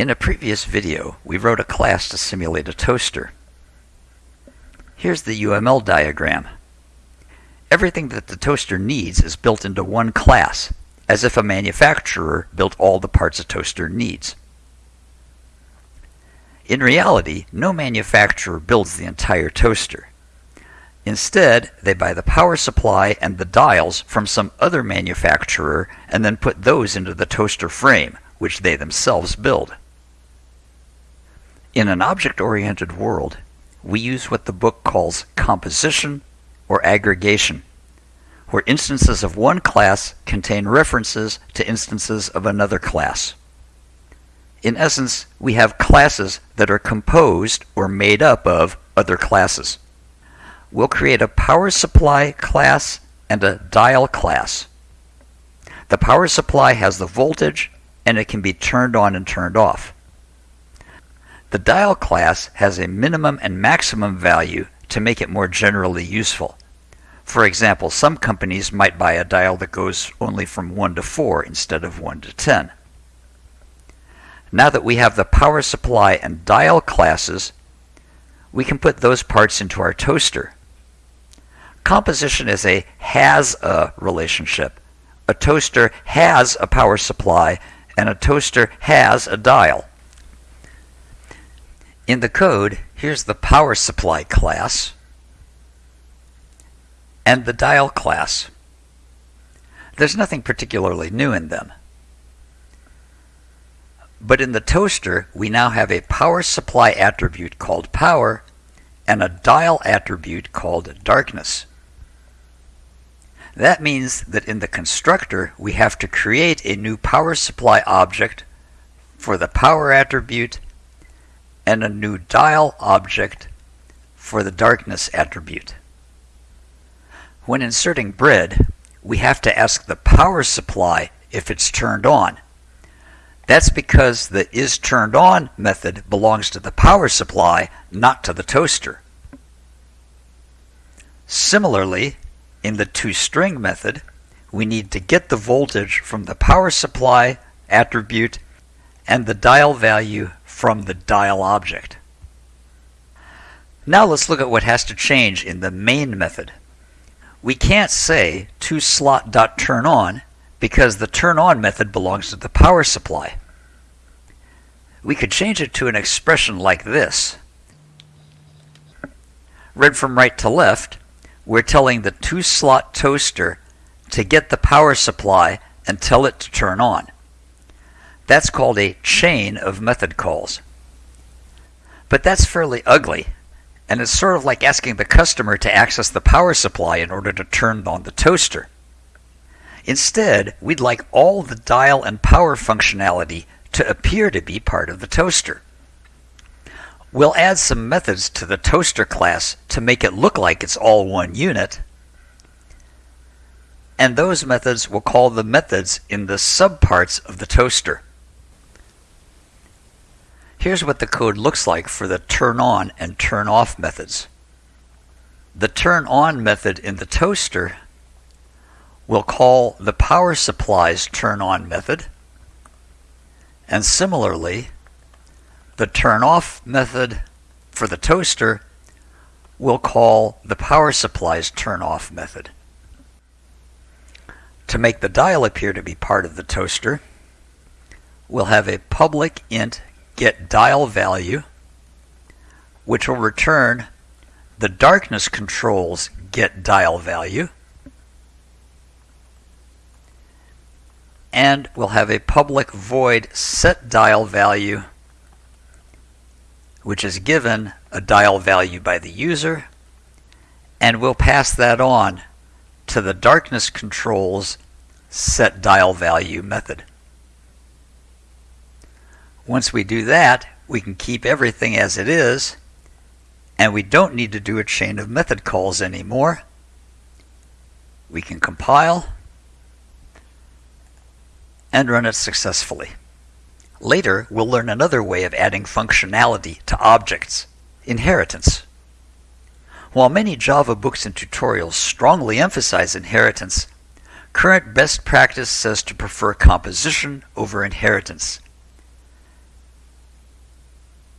In a previous video, we wrote a class to simulate a toaster. Here's the UML diagram. Everything that the toaster needs is built into one class, as if a manufacturer built all the parts a toaster needs. In reality, no manufacturer builds the entire toaster. Instead, they buy the power supply and the dials from some other manufacturer and then put those into the toaster frame, which they themselves build. In an object-oriented world, we use what the book calls composition or aggregation, where instances of one class contain references to instances of another class. In essence, we have classes that are composed or made up of other classes. We'll create a power supply class and a dial class. The power supply has the voltage and it can be turned on and turned off. The dial class has a minimum and maximum value to make it more generally useful. For example, some companies might buy a dial that goes only from 1 to 4 instead of 1 to 10. Now that we have the power supply and dial classes, we can put those parts into our toaster. Composition is a has-a relationship. A toaster has a power supply and a toaster has a dial. In the code, here's the power supply class and the dial class. There's nothing particularly new in them. But in the toaster, we now have a power supply attribute called power and a dial attribute called darkness. That means that in the constructor, we have to create a new power supply object for the power attribute and a new dial object for the darkness attribute. When inserting bread, we have to ask the power supply if it's turned on. That's because the is turned on method belongs to the power supply, not to the toaster. Similarly, in the toString method, we need to get the voltage from the power supply attribute and the dial value from the dial object. Now let's look at what has to change in the main method. We can't say to toSlot.turnOn because the turn-on method belongs to the power supply. We could change it to an expression like this. Read from right to left, we're telling the toSlot toaster to get the power supply and tell it to turn on. That's called a chain of method calls. But that's fairly ugly, and it's sort of like asking the customer to access the power supply in order to turn on the toaster. Instead, we'd like all the dial and power functionality to appear to be part of the toaster. We'll add some methods to the toaster class to make it look like it's all one unit, and those methods will call the methods in the subparts of the toaster. Here's what the code looks like for the turn on and turn off methods. The turn on method in the toaster will call the power supply's turn on method. And similarly, the turn off method for the toaster will call the power supply's turn off method. To make the dial appear to be part of the toaster, we'll have a public int get dial value, which will return the darkness controls get dial value. And we'll have a public void set dial value, which is given a dial value by the user, and we'll pass that on to the darkness controls set dial value method. Once we do that, we can keep everything as it is, and we don't need to do a chain of method calls anymore. We can compile and run it successfully. Later, we'll learn another way of adding functionality to objects, inheritance. While many Java books and tutorials strongly emphasize inheritance, current best practice says to prefer composition over inheritance.